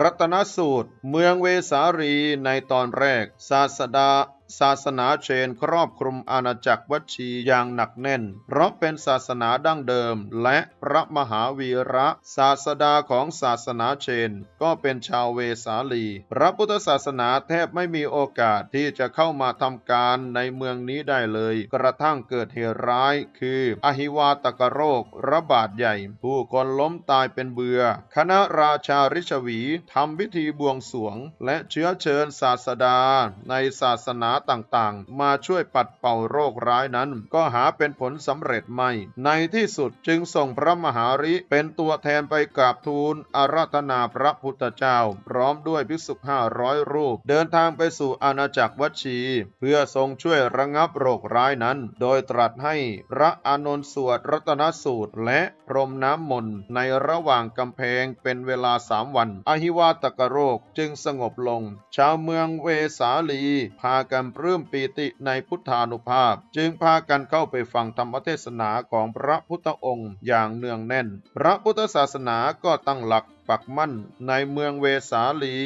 รัตนสูตร เมืองเวสาลีในตอนแรก ศาสดา ศาสนาเชนครอบคลุมอาณาจักรวัชีอย่างหนักแน่น เพราะเป็นศาสนาดั้งเดิม และพระมหาวีระศาสดาของศาสนาเชน ก็เป็นชาวเวสาลี พระพุทธศาสนาแทบไม่มีโอกาสที่จะเข้ามาทำการในเมืองนี้ได้เลย กระทั่งเกิดเหตุร้าย คืออหิวาตกโรคระบาดใหญ่ ผู้คนล้มตายเป็นเบือคณะราชาริชวีทำพิธีบวงสวง และเชื้อเชิญศาสดาในศาสนาต่างๆ มาช่วยปัดเป่าโรคร้ายนั้น ก็หาเป็นผลสำเร็จไม่ ในที่สุดจึงส่งพระมหาริเป็นตัวแทนไปกราบทูลอาราธนาพระพุทธเจ้า พร้อมด้วยภิกษุห้าร้อยรูป เดินทางไปสู่อาณาจักรวัชี เพื่อทรงช่วยระงับโรคร้ายนั้น โดยตรัสให้พระอานนท์สวดรัตนสูตร และพรมน้ำมนต์ในระหว่างกำแพงเป็นเวลาสามวัน อหิวาตกโรคจึงสงบลง ชาวเมืองเวสาลีพากันปลื้มปีติในพุทธานุภาพ จึงพากันเข้าไปฟังธรรมเทศนาของพระพุทธองค์อย่างเนืองแน่น พระพุทธศาสนาก็ตั้งหลักปักมั่นในเมืองเวสาลี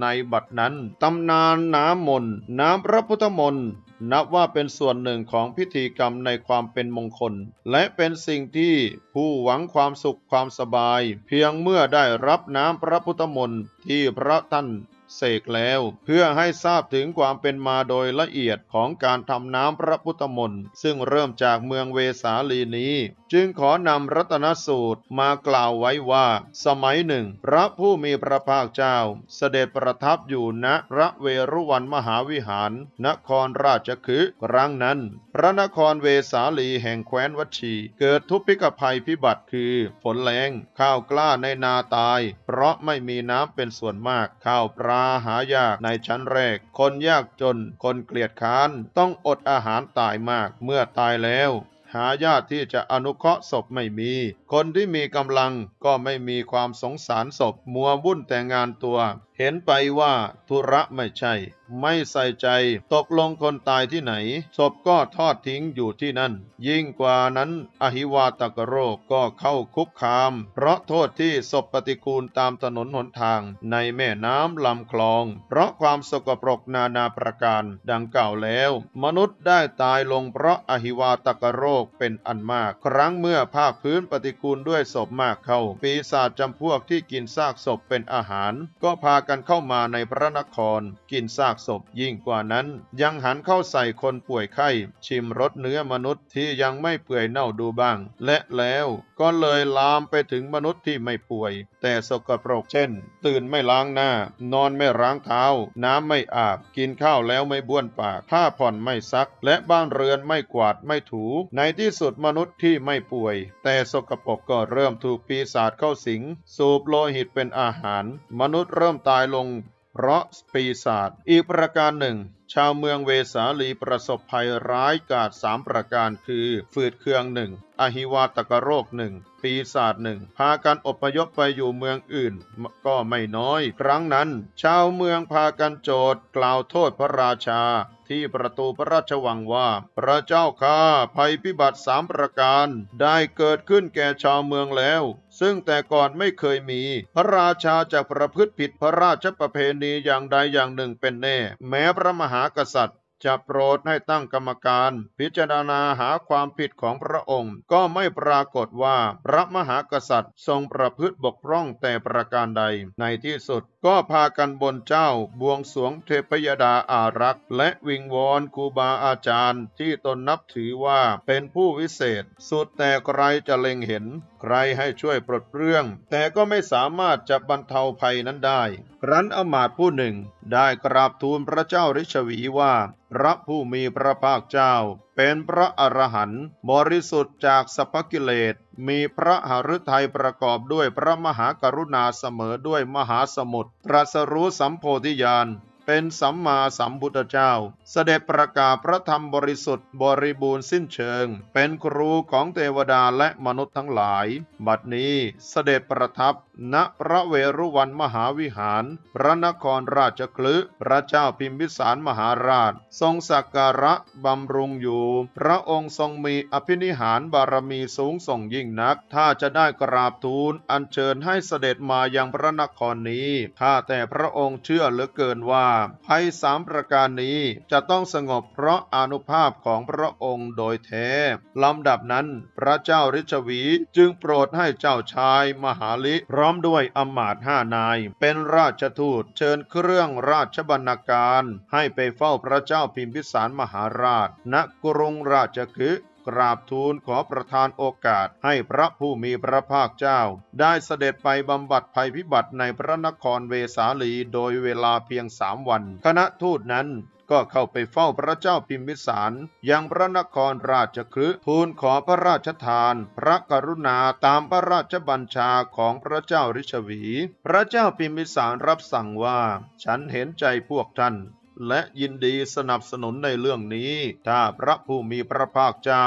ในบัดนั้นตำนานน้ำมนต์น้ำพระพุทธมนต์นับว่าเป็นส่วนหนึ่งของพิธีกรรมในความเป็นมงคล และเป็นสิ่งที่ผู้หวังความสุขความสบาย เพียงเมื่อได้รับน้ำพระพุทธมนต์ที่พระท่าน เสกแล้ว เพื่อให้ทราบถึงความเป็นมาโดยละเอียดของการทำน้ำพระพุทธมนต์ซึ่งเริ่มจากเมืองเวสาลีนี้ จึงขอนำรัตนสูตรมากล่าวไว้ว่า สมัยหนึ่ง พระผู้มีพระภาคเจ้า เสด็จประทับอยู่ณพระเวรุวันมหาวิหาร นครราชคฤห์ครั้งนั้น พระนครเวสาลีแห่งแคว้นวัชีเกิดทุพพิกภัยพิบัติคือ ฝนแรงข้าวกล้าในนาตาย เพราะไม่มีน้ำเป็นส่วนมากข้าวปลาหายากในชั้นแรก คนยากจน คนเกลียดค้าน ต้องอดอาหารตายมากเมื่อตายแล้ว หาญาติที่จะอนุเคราะห์ศพไม่มี คนที่มีกำลังก็ไม่มีความสงสารศพมัววุ่นแต่งานตัวเห็นไปว่าธุระไม่ใช่ ไม่ใส่ใจ ตกลงคนตายที่ไหน ศพก็ทอดทิ้งอยู่ที่นั่น ยิ่งกว่านั้นอหิวาตกโรคก็เข้าคุกคาม เพราะโทษที่ศพปฏิกูลตามถนนหนทาง ในแม่น้ำลำคลอง เพราะความสกปรกนานาประการ ดังกล่าวแล้ว มนุษย์ได้ตายลงเพราะอหิวาตกโรคเป็นอันมาก ครั้งเมื่อภาคพื้นปฏิกูลด้วยศพมากเข้า ปีศาจจำพวกที่กินซากศพเป็นอาหาร ก็พากันเข้ามาในพระนคร กินซากศพยิ่งกว่านั้น ยังหันเข้าใส่คนป่วยไข้ ชิมรสเนื้อมนุษย์ที่ยังไม่เปื่อยเน่าดูบ้าง และแล้วก็เลยลามไปถึงมนุษย์ที่ไม่ป่วย แต่สกปรกเช่น ตื่นไม่ล้างหน้า นอนไม่ล้างเท้า น้ำไม่อาบ กินข้าวแล้วไม่บ้วนปากผ้าผ่อนไม่ซัก และบ้านเรือนไม่กวาดไม่ถู ในที่สุดมนุษย์ที่ไม่ป่วย แต่สกปรกก็เริ่มถูกปีศาจเข้าสิง สูบโลหิตเป็นอาหาร มนุษย์เริ่มตายลง เพราะปีศาจอีกประการหนึ่ง ชาวเมืองเวสาลีประสบภัยร้ายกาจสามประการคือ ฝืดเคืองหนึ่งอหิวาตกโรคหนึ่งปีศาจหนึ่งพากันอพยพไปอยู่เมืองอื่น ก็ไม่น้อย ครั้งนั้น ชาวเมืองพากันโจทย์กล่าวโทษพระราชาที่ประตูพระราชวังว่า พระเจ้าข้าภัยพิบัติสามประการ ได้เกิดขึ้นแก่ชาวเมืองแล้ว ซึ่งแต่ก่อนไม่เคยมี พระราชาจะประพฤติผิดพระราชประเพณีอย่างใดอย่างหนึ่งเป็นแน่ แม้พระมหากษัตริย์จะโปรดให้ตั้งกรรมการ พิจารณาหาความผิดของพระองค์ ก็ไม่ปรากฏว่าพระมหากษัตริย์ทรงประพฤติบกพร่องแต่ประการใด ในที่สุดก็พากันบนเจ้าบวงสรวงเทพยดาอารักษ์ และวิงวอนครูบาอาจารย์ที่ตนนับถือว่าเป็นผู้วิเศษ สุดแต่ใครจะเล็งเห็น ใครให้ช่วยปลดเปลื้อง แต่ก็ไม่สามารถจะบรรเทาภัยนั้นได้ ครั้นอมาตย์ผู้หนึ่ง ได้กราบทูลพระเจ้าริชวีว่า พระผู้มีพระภาคเจ้า เป็นพระอรหันต์บริสุทธิ์จากสัพพกิเลส มีพระหฤทัยประกอบด้วยพระมหากรุณาเสมอด้วยมหาสมุทรตรัสรู้สัมโพธิญาณ เป็นสัมมาสัมพุทธเจ้า เสด็จประกาศพระธรรมบริสุทธิ์บริบูรณ์สิ้นเชิง เป็นครูของเทวดาและมนุษย์ทั้งหลาย บัดนี้เสด็จประทับณพระเวรุวันมหาวิหาร พระนครราชคลึพระเจ้าพิมพิสารมหาราช ทรงสักการะบำรุงอยู่ พระองค์ทรงมีอภินิหารบารมีสูงส่งยิ่งนัก ถ้าจะได้กราบทูลอัญเชิญให้เสด็จมายังพระนครนี้ ข้าแต่พระองค์เชื่อเหลือเกินว่าภัยสามประการนี้จะต้องสงบเพราะอนุภาพของพระองค์โดยแท้ลำดับนั้น พระเจ้าริชวีจึงโปรดให้เจ้าชายมหาลิพร้้อมด้วยอำมาตย์ห้านาย เป็นราชทูตเชิญเครื่องราชบรรณาการ ให้ไปเฝ้าพระเจ้าพิมพิสารมหาราช ณกรุงราชคฤห์กราบทูลขอประทานโอกาสให้พระผู้มีพระภาคเจ้า ได้เสด็จไปบำบัดภัยพิบัติในพระนครเวสาลีโดยเวลาเพียงสามวัน คณะทูตนั้นก็เข้าไปเฝ้าพระเจ้าพิมพิสารยังพระนครราชคฤห์ทูลขอพระราชทาน พระกรุณาตามพระราชบัญชาของพระเจ้าริชวี พระเจ้าพิมพิสารรับสั่งว่า ฉันเห็นใจพวกท่านและยินดีสนับสนุนในเรื่องนี้ ถ้าพระผู้มีพระภาคเจ้า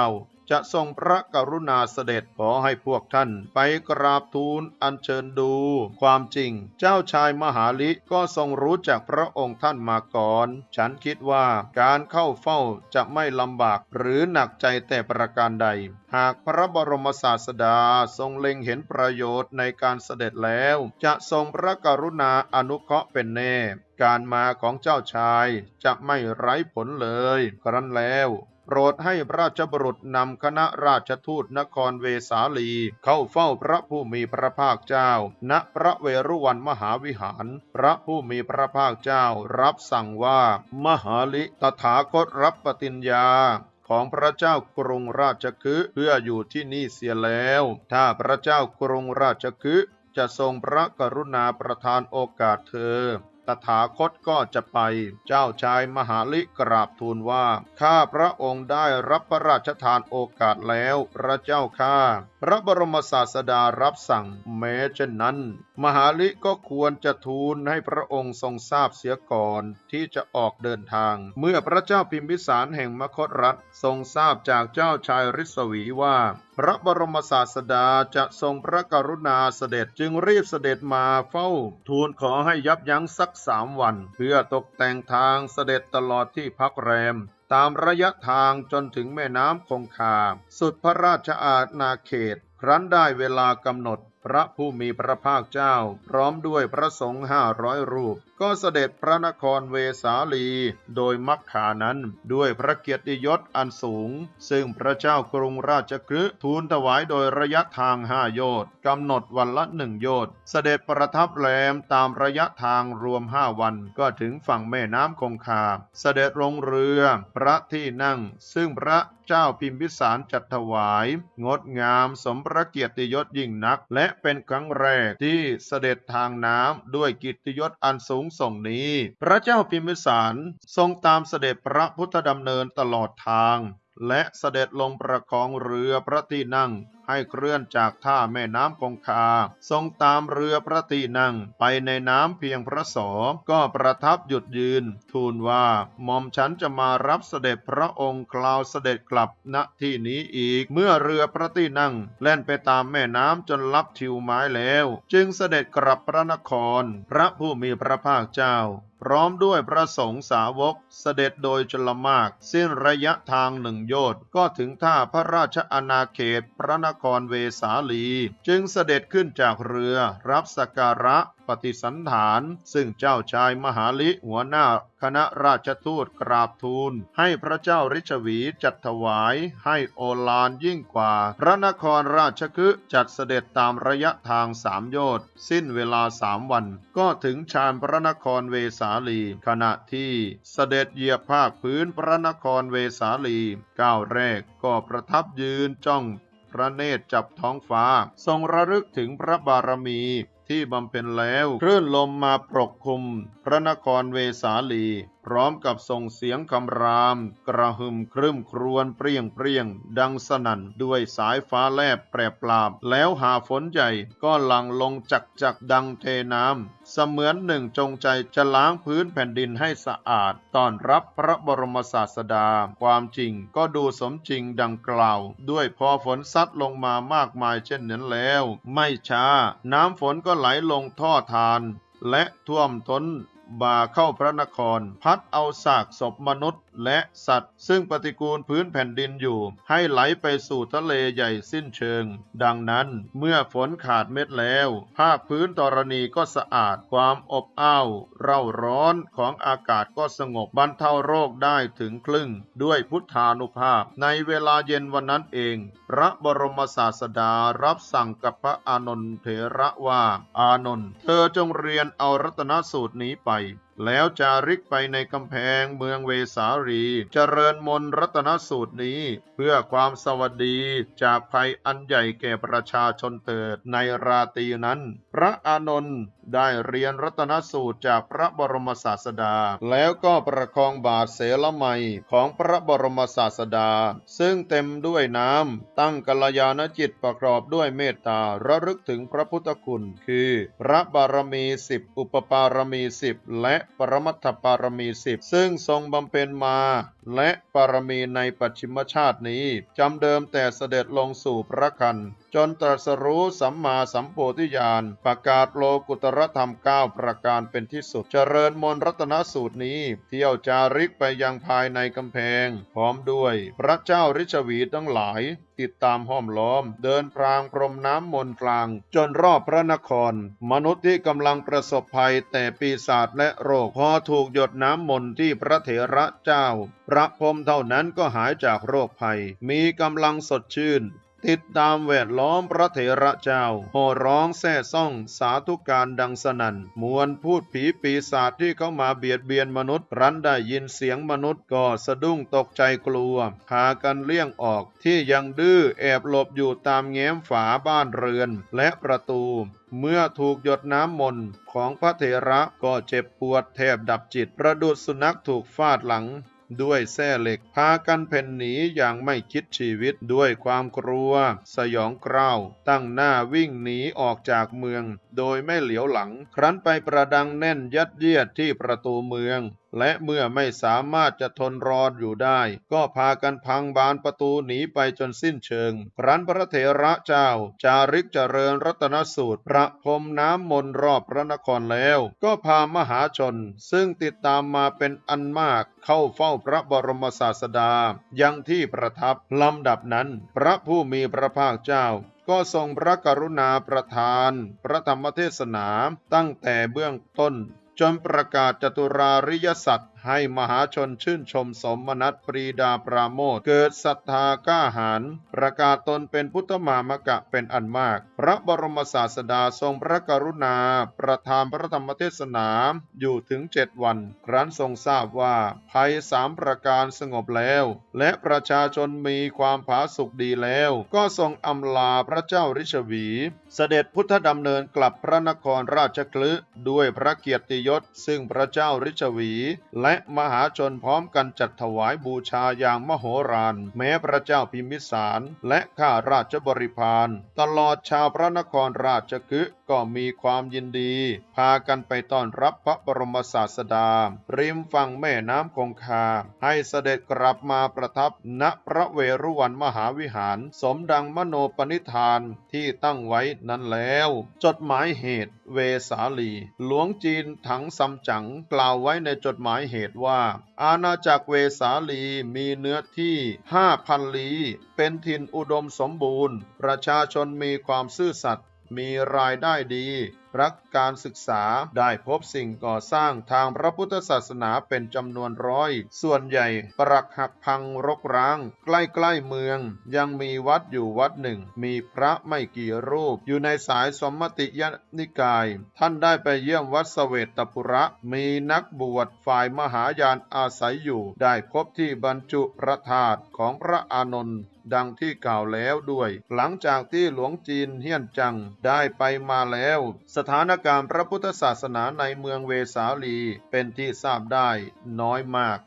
จะทรงพระกรุณาเสด็จขอให้พวกท่านไปกราบทูลอัญเชิญดู ความจริงเจ้าชายมหาลิก็ทรงรู้จักพระองค์ท่านมาก่อน ฉันคิดว่าการเข้าเฝ้าจะไม่ลำบากหรือหนักใจแต่ประการใด หากพระบรมศาสดาทรงเล็งเห็นประโยชน์ในการเสด็จแล้ว จะทรงพระกรุณาอนุเคราะห์เป็นแน่การมาของเจ้าชายจะไม่ไร้ผลเลย ครั้นแล้ว โปรดให้พระราชบุรุษนำคณะราชทูตนครเวสาลี เข้าเฝ้าพระผู้มีพระภาคเจ้า ณพระเวรุวันมหาวิหาร พระผู้มีพระภาคเจ้ารับสั่งว่า มหาลิตถาคตรับปฏิญญาของพระเจ้ากรุงราชคฤห์เพื่ออยู่ที่นี่เสียแล้ว ถ้าพระเจ้ากรุงราชคฤห์จะทรงพระกรุณาประทานโอกาสเธอ ตถาคตก็จะไป เจ้าชายมหาลิกราบทูลว่า ข้าพระองค์ได้รับพระราชทานโอกาสแล้ว พระเจ้าข้าพระบรมศาสดารับสั่งแม้เช่นนั้น มหาลิก็ควรจะทูลให้พระองค์ทรงทราบเสียก่อนที่จะออกเดินทาง เมื่อพระเจ้าพิมพิสารแห่งมคตรัฐทรงทราบจากเจ้าชายริศวีว่า พระบรมศาสดาจะทรงพระกรุณาเสด็จจึงรีบเสด็จมาเฝ้า ทูลขอให้ยับยั้งสักสามวัน เพื่อตกแต่งทางเสด็จตลอดที่พักแรม ตามระยะทางจนถึงแม่น้ำคงคา สุดพระราชอาณาเขต ครั้นได้เวลากำหนด พระผู้มีพระภาคเจ้า พร้อมด้วยพระสงฆ์ห้าร้อยรูป ก็เสด็จพระนครเวสาลี โดยมักขานั้นด้วยพระเกียรติยศอันสูง ซึ่งพระเจ้ากรุงราชคฤห์ทูลถวายโดยระยะทางห้าโยชน์กำหนดวันละหนึ่งโยชน์เสด็จประทับแรมตามระยะทางรวมห้าวันก็ถึงฝั่งแม่น้ำคงคา เสด็จลงเรือพระที่นั่ง ซึ่งพระเจ้าพิมพิสารจัดถวาย งดงามสมพระเกียรติยศยิ่งนัก และเป็นครั้งแรกที่เสด็จทางน้ำด้วยกิตติยศอันสูงงส่งนี้ พระเจ้าพิมพิสารทรงตามเสด็จพระพุทธดำเนินตลอดทาง และเสด็จลงประคองเรือพระที่นั่งให้เคลื่อนจากท่าแม่น้ำคงคา ทรงตามเรือพระที่นั่งไปในน้ำเพียงพระศอก็ประทับหยุดยืน ทูลว่าหม่อมฉันจะมารับเสด็จพระองค์คลาวเสด็จกลับณที่นี้อีก เมื่อเรือพระที่นั่งแล่นไปตามแม่น้ำจนลับทิวไม้แล้ว จึงเสด็จกลับพระนคร พระผู้มีพระภาคเจ้า พร้อมด้วยพระสงฆ์สาวกเสด็จโดยชลมาก สิ้นระยะทางหนึ่งโยชน์ก็ถึงท่าพระราชอาณาเขตพระนครเวสาลี จึงเสด็จขึ้นจากเรือรับสักการะ ปฏิสันฐาน ซึ่งเจ้าชายมหาลิหัวหน้าคณะราชทูตกราบทูล ให้พระเจ้าริชวีจัดถวาย ให้โอฬารยิ่งกว่า พระนครราชคฤห์จัดเสด็จตามระยะทางสามโยชน์สิ้นเวลาสามวัน ก็ถึงชานพระนครเวสาลี ขณะที่เสด็จเหยียบภาคพื้นพระนครเวสาลีก้าวแรกก็ประทับยืนจ้องพระเนตรจับท้องฟ้า ทรงระลึกถึงพระบารมี ที่บำเพ็ญแล้วคลื่นลมมาปกคลุมพระนครเวสาลี พร้อมกับส่งเสียงคำราม กระหึ่มครึ้มครวญเปรี้ยงเปรี้ยง ดังสนั่นด้วยสายฟ้าแลบแปรปราบ แล้วหาฝนใหญ่ก็หลั่งลงจักจักดังเทน้ำเสมือนหนึ่งจงใจจะล้างพื้นแผ่นดินให้สะอาดต้อนรับพระบรมศาสดา ความจริงก็ดูสมจริงดังกล่าว ด้วยพอฝนซัดลงมามากมายเช่นนั้นแล้ว ไม่ช้า น้ำฝนก็ไหลลงท่อทานและท่วมท้น บ่าเข้าพระนคร พัดเอาซากศพมนุษย์ และสัตว์ ซึ่งปฏิกูลพื้นแผ่นดินอยู่ ให้ไหลไปสู่ทะเลใหญ่สิ้นเชิง ดังนั้นเมื่อฝนขาดเม็ดแล้ว ภาคพื้นธรณีก็สะอาดความอบอ้าว เร่าร้อนของอากาศก็สงบบรรเทาโรคได้ถึงครึ่ง ด้วยพุทธานุภาพ ในเวลาเย็นวันนั้นเอง พระบรมศาสดารับสั่งกับพระอานนท์เถระว่า อานนท์เธอจงเรียนเอารัตนสูตรนี้ไป แล้วจาริกไปในกำแพงเมืองเวสาลีเจริญมนรัตนสูตรนี้ เพื่อความสวัสดีจากภัยอันใหญ่แก่ประชาชนเถิดในราตรีนั้น พระอานนท์ ได้เรียนรัตนสูตรจากพระบรมศาสดา แล้วก็ประคองบาทเสลไมของพระบรมศาสดา ซึ่งเต็มด้วยน้ำ ตั้งกัลยาณจิตประกอบด้วยเมตตาระลึกถึงพระพุทธคุณ คือ พระบารมีสิบอุปปารมีสิบและปรมัตถปารมีสิบซึ่งทรงบำเพ็ญมา และปารมีในปัจฉิมชาตินี้จำเดิมแต่เสด็จลงสู่พระคันจนตรัสรู้สัมมาสัมโพธิญาณประกาศโลกุตรรธรรมเก้าประการเป็นที่สุด เจริญมนรัตนสูตรนี้ เที่ยวจาริกไปยังภายในกำแพง พร้อมด้วย พระเจ้าริชวีทั้งหลาย ติดตามห้อมล้อม เดินพรางพรมน้ำมนต์กลาง จนรอบพระนคร มนุษย์ที่กำลังประสบภัยแต่ปีศาจและโรคพอถูกหยดน้ำมนต์ที่พระเถระเจ้า พระพรมเท่านั้นก็หายจากโรคภัย มีกำลังสดชื่น ติดตามแวดล้อมพระเถระเจ้าโห่ร้องแซ่ซ่องสาธุการดังสนั่นมวลพูดผีปีศาจที่เข้ามาเบียดเบียนมนุษย์รันได้ยินเสียงมนุษย์ก็สะดุ้งตกใจกลัว พากันเลี่ยงออกที่ยังดื้อแอบหลบอยู่ตามแง้มฝาบ้านเรือนและประตู เมื่อถูกหยดน้ำมนต์ของพระเถระก็เจ็บปวดแทบดับจิต ประดุษสุนัขถูกฟาดหลัง ด้วยแส้เหล็ก พากันเพ่นหนีอย่างไม่คิดชีวิตด้วยความกลัว สยองกร้าว ตั้งหน้าวิ่งหนีออกจากเมือง โดยไม่เหลียวหลัง ครั้นไปประดังแน่นยัดเยียดที่ประตูเมือง และเมื่อไม่สามารถจะทนรออยู่ได้ ก็พากันพังบานประตูหนีไปจนสิ้นเชิง ครั้นพระเถระเจ้า จาริกเจริญรัตนสูตร ประพรมน้ำมนต์รอบพระนครแล้ว ก็พามหาชน ซึ่งติดตามมาเป็นอันมากเข้าเฝ้าพระบรมศาสดา ยังที่ประทับลำดับนั้น พระผู้มีพระภาคเจ้าก็ทรงพระกรุณาประทาน พระธรรมเทศนาตั้งแต่เบื้องต้น จนประกาศจตุราริยสัตย์ ให้มหาชนชื่นชมสมนัตปรีดาปราโมทเกิดศรัทธากล้าหาญประกาศตนเป็นพุทธมามกะเป็นอันมาก พระบรมศาสดาทรงพระกรุณา ประทานพระธรรมเทศนาอยู่ถึงเจ็ดวัน ครั้นทรงทราบว่าภัยสามประการสงบแล้ว และประชาชนมีความผาสุกดีแล้ว ก็ทรงอำลาพระเจ้าริชวี เสด็จพุทธดำเนินกลับพระนครราชคลึด้วยพระเกียรติยศ ซึ่งพระเจ้าริชวี และมหาชนพร้อมกันจัดถวายบูชาอย่างมโหฬารแม้พระเจ้าพิมพิสาร และข้าราชบริพารตลอดชาวพระนครราชคฤห์ ก็มีความยินดี พากันไปต้อนรับพระบรมศาสดา ริมฝั่งแม่น้ำคงคา ให้เสด็จกลับมาประทับณพระเวรุวันมหาวิหาร สมดังมโนปณิธานที่ตั้งไว้นั้นแล้ว จดหมายเหตุเวสาลี หลวงจีนถังซัมจั๋งกล่าวไว้ในจดหมายเหตุว่า อาณาจักรเวสาลีมีเนื้อที่5,000ลีเป็นถิ่นอุดมสมบูรณ์ ประชาชนมีความซื่อสัตย์ มีรายได้ดีรักการศึกษาได้พบสิ่งก่อสร้างทางพระพุทธศาสนาเป็นจำนวนร้อย ส่วนใหญ่ปรักหักพังรกร้าง ใกล้ๆเมือง ยังมีวัดอยู่วัดหนึ่ง มีพระไม่กี่รูป อยู่ในสายสมมติยนิกาย ท่านได้ไปเยี่ยมวัดเสเวตปุระ มีนักบวชฝ่ายมหายานอาศัยอยู่ ได้พบที่บรรจุพระธาตุของพระอานนท์ดังที่กล่าวแล้วด้วย หลังจากที่หลวงจีนเฮียนจังได้ไปมาแล้วสถานการณ์พระพุทธศาสนาในเมืองเวสาลีเป็นที่ทราบได้น้อยมาก